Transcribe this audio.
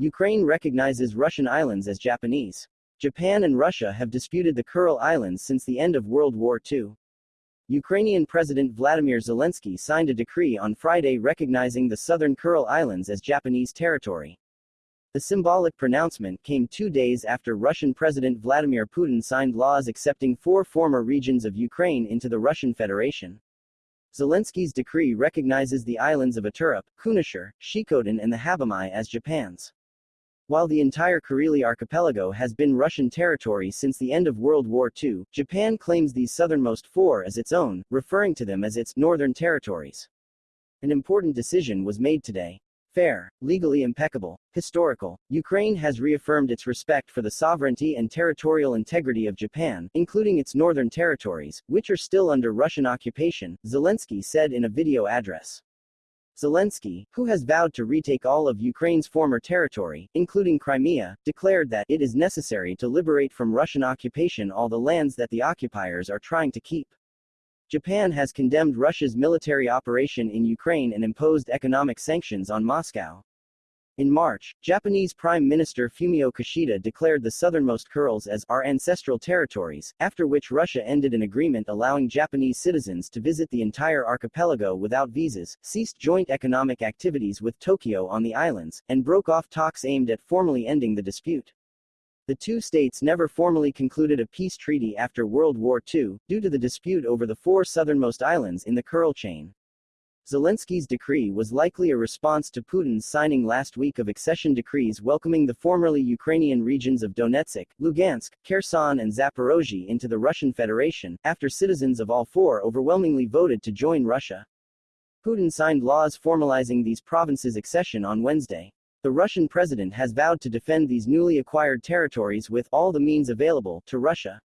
Ukraine recognizes Russian islands as Japanese. Japan and Russia have disputed the Kuril Islands since the end of World War II. Ukrainian President Vladimir Zelensky signed a decree on Friday recognizing the southern Kuril Islands as Japanese territory. The symbolic pronouncement came two days after Russian President Vladimir Putin signed laws accepting four former regions of Ukraine into the Russian Federation. Zelensky's decree recognizes the islands of Iturup, Kunashir, Shikotan and the Habomai as Japan's. While the entire Kuril archipelago has been Russian territory since the end of World War II, Japan claims these southernmost four as its own, referring to them as its northern territories. An important decision was made today fair, legally impeccable, historical. Ukraine has reaffirmed its respect for the sovereignty and territorial integrity of Japan, including its northern territories, which are still under Russian occupation, Zelensky said in a video address. Zelensky, who has vowed to retake all of Ukraine's former territory, including Crimea, declared that it is necessary to liberate from Russian occupation all the lands that the occupiers are trying to keep. Japan has condemned Russia's military operation in Ukraine and imposed economic sanctions on Moscow. In March, Japanese Prime Minister Fumio Kishida declared the southernmost Kurils as our ancestral territories, after which Russia ended an agreement allowing Japanese citizens to visit the entire archipelago without visas, ceased joint economic activities with Tokyo on the islands, and broke off talks aimed at formally ending the dispute. The two states never formally concluded a peace treaty after World War II, due to the dispute over the four southernmost islands in the Kuril chain. Zelensky's decree was likely a response to Putin's signing last week of accession decrees welcoming the formerly Ukrainian regions of Donetsk, Lugansk, Kherson and Zaporozhye into the Russian Federation, after citizens of all four overwhelmingly voted to join Russia. Putin signed laws formalizing these provinces' accession on Wednesday. The Russian president has vowed to defend these newly acquired territories with all the means available to Russia.